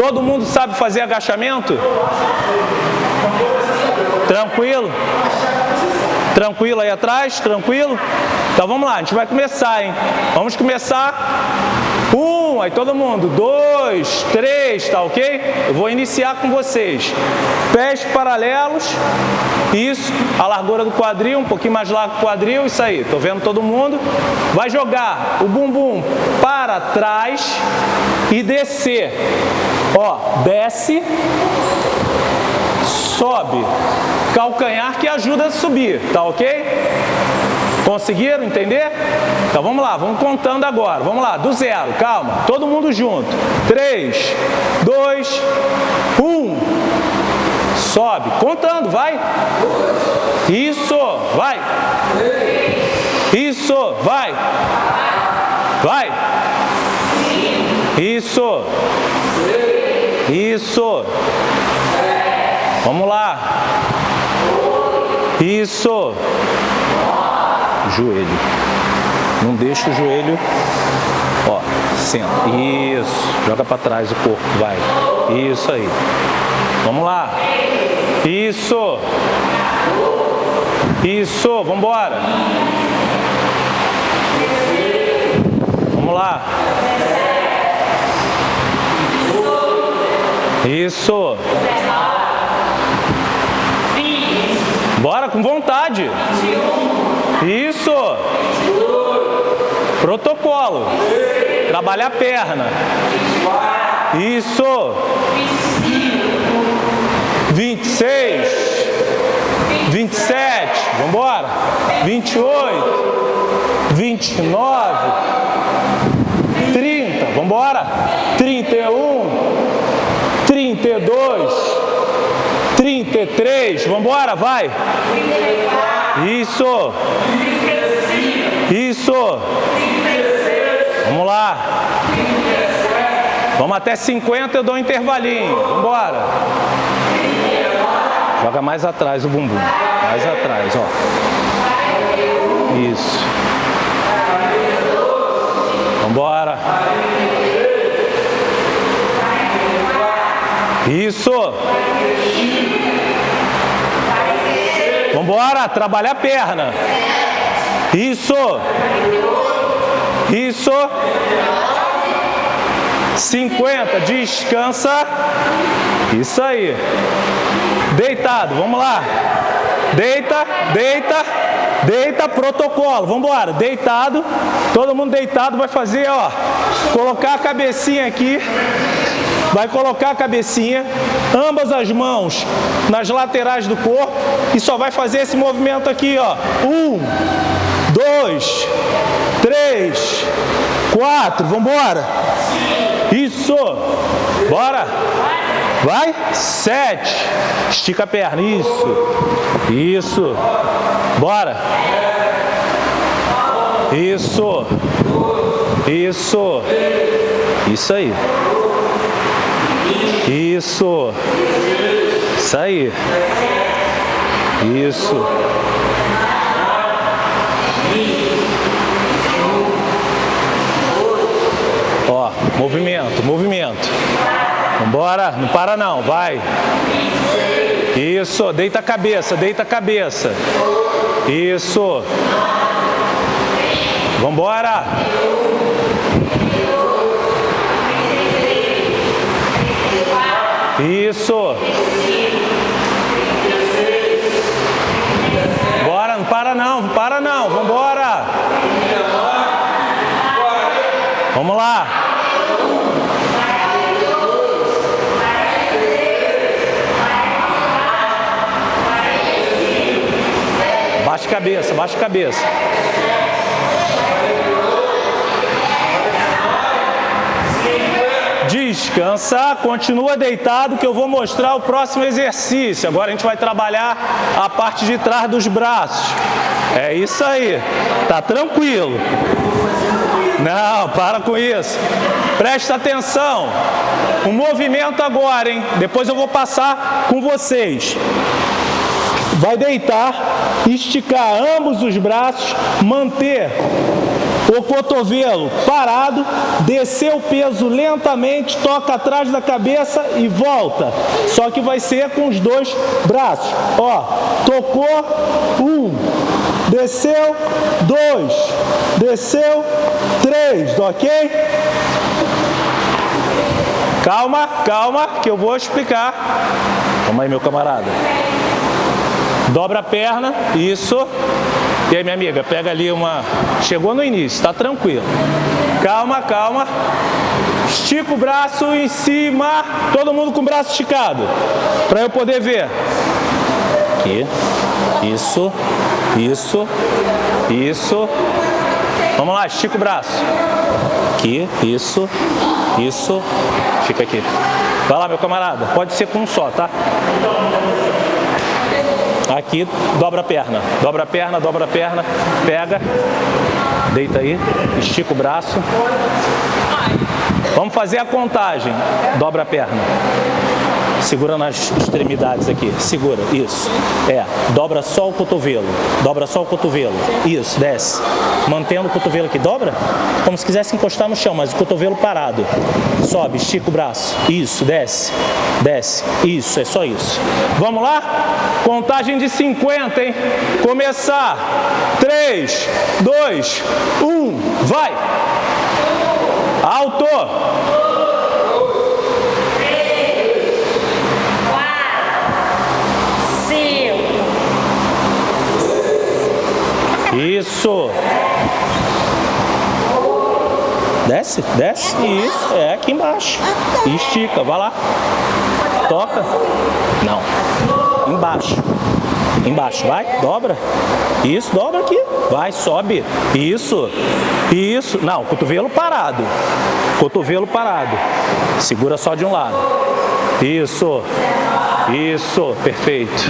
Todo mundo sabe fazer agachamento? Tranquilo? Tranquilo aí atrás? Tranquilo? Então vamos lá, a gente vai começar, hein? Vamos começar. Um, aí todo mundo. Dois, três, tá ok? Eu vou iniciar com vocês. Pés paralelos. Isso, a largura do quadril, um pouquinho mais largo o quadril, isso aí. Tô vendo todo mundo. Vai jogar o bumbum para trás e descer. Ó, desce sobe. Calcanhar que ajuda a subir, tá ok? Conseguiram entender? Então vamos lá, vamos contando agora. Vamos lá, do zero, calma. Todo mundo junto. 3, 2, 1. Sobe. Contando, vai. Isso, vai. Isso, vai. Vai. Isso. Isso. Vamos lá. Isso. Joelho. Não deixa o joelho. Ó, senta. Isso. Joga para trás o corpo. Vai. Isso aí. Vamos lá. Isso. Isso. Vamos embora. Vamos lá. Isso. Bora com vontade. Isso. Protocolo. Trabalhar a perna. Isso. 26. 27. Vamos embora. 28. 29. 30. Vamos embora. 31. 32. 33, vamos embora, vai. Isso. Isso. Vamos lá. Vamos até 50, eu dou um intervalinho. Vamos embora. Joga mais atrás o bumbum. Mais atrás, ó. Isso. Vamos embora. Isso. Vamos embora, trabalhar a perna. Isso. Isso. 50, descansa. Isso aí. Deitado, vamos lá. Deita, deita, deita, protocolo. Vamos embora. Deitado. Todo mundo deitado vai fazer, ó, colocar a cabecinha aqui vai colocar a cabecinha, ambas as mãos nas laterais do corpo e só vai fazer esse movimento aqui, ó. Um, dois, três, quatro, vamos embora. Isso, bora. Vai, sete, estica a perna, isso, isso, bora. Isso, isso, isso aí. Isso. Isso aí. Isso. Ó, movimento, movimento. Vambora, não para não, vai. Isso, deita a cabeça, deita a cabeça. Isso. Vambora. Isso. Bora, não para não, para não, vambora. Vamos lá. Baixa a cabeça, baixa a cabeça. Descansa, continua deitado que eu vou mostrar o próximo exercício. Agora a gente vai trabalhar a parte de trás dos braços. É isso aí, tá tranquilo. Não, para com isso. Presta atenção. O movimento agora, hein? Depois eu vou passar com vocês. Vai deitar, esticar ambos os braços, manter o cotovelo parado, descer o peso lentamente, toca atrás da cabeça e volta. Só que vai ser com os dois braços. Ó, tocou, um, desceu, dois, desceu, três, ok? Calma, calma, que eu vou explicar. Calma aí, meu camarada. Dobra a perna, isso. E aí, minha amiga, pega ali uma... Chegou no início, tá tranquilo. Calma, calma. Estica o braço em cima. Todo mundo com o braço esticado. Para eu poder ver. Aqui. Isso. Isso. Isso. Vamos lá, estica o braço. Aqui. Isso. Isso. Fica aqui. Vai lá, meu camarada. Pode ser com um só, tá? Aqui, dobra a perna. Dobra a perna, dobra a perna. Pega. Deita aí. Estica o braço. Vamos fazer a contagem. Dobra a perna. Segura nas extremidades aqui. Segura. Isso. É. Dobra só o cotovelo. Dobra só o cotovelo. Isso. Desce. Mantendo o cotovelo aqui. Dobra como se quisesse encostar no chão, mas o cotovelo parado. Sobe. Estica o braço. Isso. Desce. Desce. Isso. É só isso. Vamos lá? Contagem de 50, hein? Começar. 3, 2, 1. Vai. Alto. Isso. Desce, desce. Isso. É aqui embaixo. Estica. Vai lá. Toca. Não. Embaixo. Embaixo. Vai. Dobra. Isso. Dobra aqui. Vai. Sobe. Isso. Isso. Não. Cotovelo parado. Cotovelo parado. Segura só de um lado. Isso. Isso. Perfeito.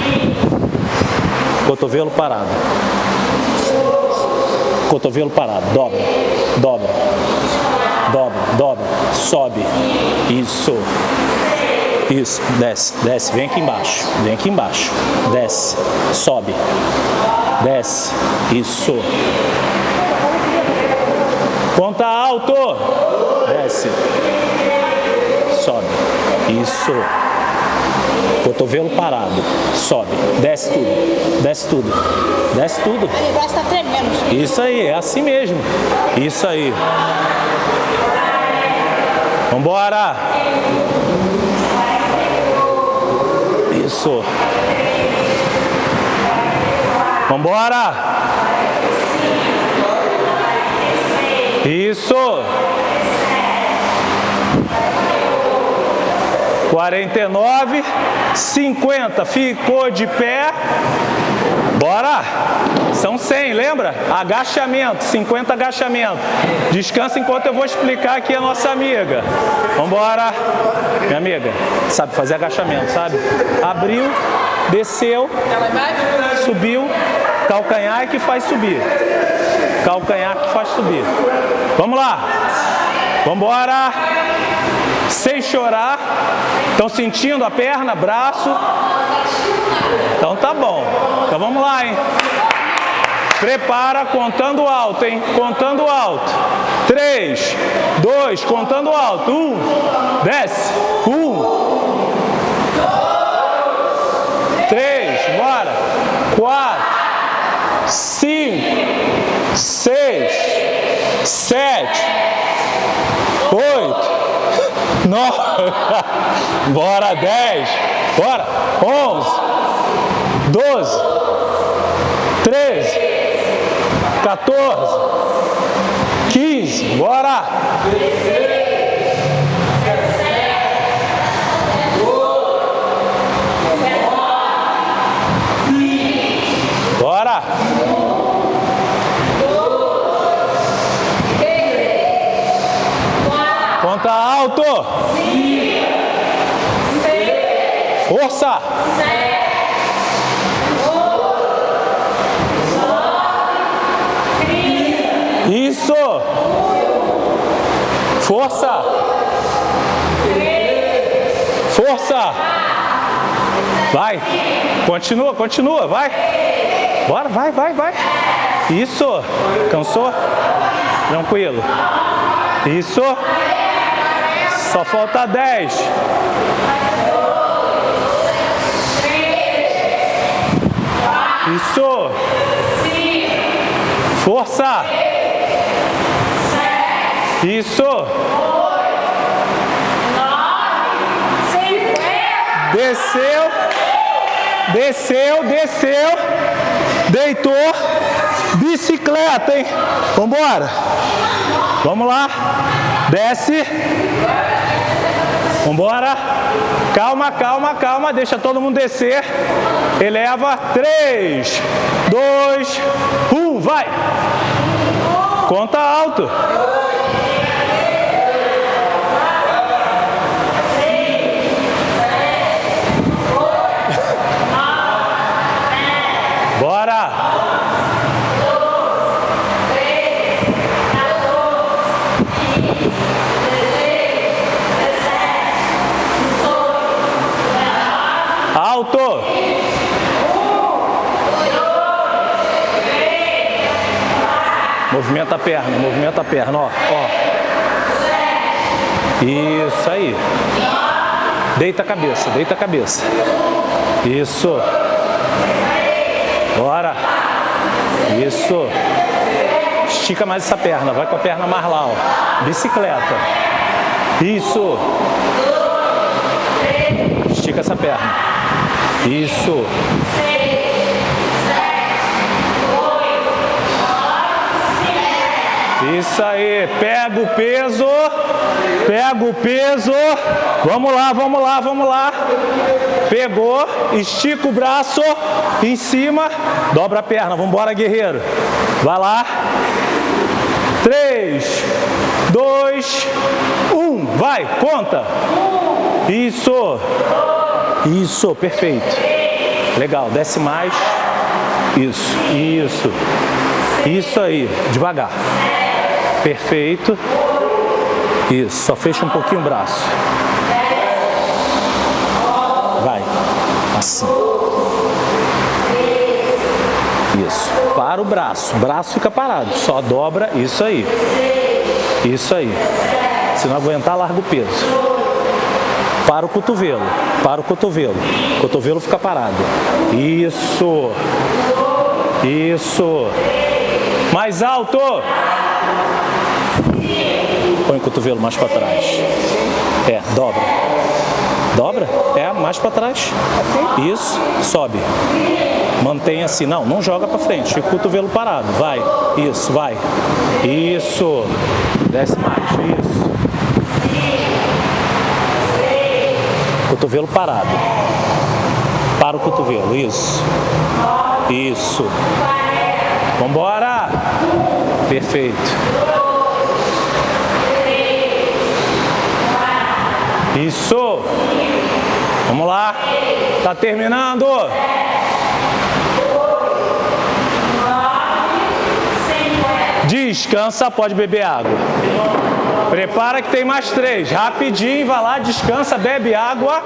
Cotovelo parado. Cotovelo parado, dobra, dobra, dobra, dobra, sobe, isso, isso, desce, desce, vem aqui embaixo, vem aqui embaixo, desce, sobe, desce, isso, conta alto, desce, sobe, isso, cotovelo parado, sobe, desce tudo, desce tudo, desce tudo. O braço tá tremendo. Isso aí, é assim mesmo. Isso aí. Vambora. Isso. Vambora. Isso. 49, 50, ficou de pé, bora, são 100, lembra? Agachamento, 50 agachamento, descansa enquanto eu vou explicar aqui a nossa amiga, vambora, minha amiga, sabe fazer agachamento, sabe? Abriu, desceu, subiu, calcanhar é que faz subir, calcanhar que faz subir, vamos lá, vambora, sem chorar. Estão sentindo a perna, braço? Então tá bom. Então vamos lá, hein? Prepara, contando alto, hein? Contando alto. Três, dois, contando alto. Um, desce. Um. Três, bora. Quatro, cinco, seis, sete, 9, bora, 10, bora, 11, 12, 13, 14, 15, bora. 12, bora. Conta alto! Força! Isso! Força! Força! Vai! Continua, continua, vai! Bora, vai, vai, vai! Isso! Cansou? Tranquilo. Isso. Só falta 10. Isso. Força. Isso. Desceu. Desceu, desceu. Deitou. Bicicleta, hein? Vambora. Vamos lá. Desce. Vambora. Calma, calma, calma. Deixa todo mundo descer. Eleva. 3, 2, 1. Vai. Conta alto. Alto. Movimenta a perna, movimenta a perna, ó, ó. Isso aí. Deita a cabeça, deita a cabeça. Isso. Bora. Isso. Estica mais essa perna, vai com a perna mais lá, ó. Bicicleta. Isso. Estica essa perna. Isso. Isso aí, pega o peso, pega o peso, vamos lá, vamos lá, vamos lá. Pegou, estica o braço em cima, dobra a perna, vamos embora guerreiro. Vai lá. 3, 2, 1, vai, conta. Isso, isso, perfeito. Legal, desce mais. Isso, isso. Isso aí, devagar. Perfeito. Isso, só fecha um pouquinho o braço. Vai. Assim. Isso. Para o braço. O braço fica parado. Só dobra. Isso aí. Isso aí. Se não aguentar, larga o peso. Para o cotovelo. Para o cotovelo. O cotovelo fica parado. Isso. Isso. Mais alto. Põe o cotovelo mais para trás. É, dobra. Dobra? É, mais para trás. Isso, sobe. Mantém assim. Não, não joga para frente. Fica o cotovelo parado. Vai. Isso, vai. Isso. Desce mais. Isso. Cotovelo parado. Para o cotovelo. Isso. Isso. Vambora. Perfeito. Isso. Vamos lá. Tá terminando. Descansa, pode beber água. Prepara que tem mais três. Rapidinho, vai lá, descansa, bebe água.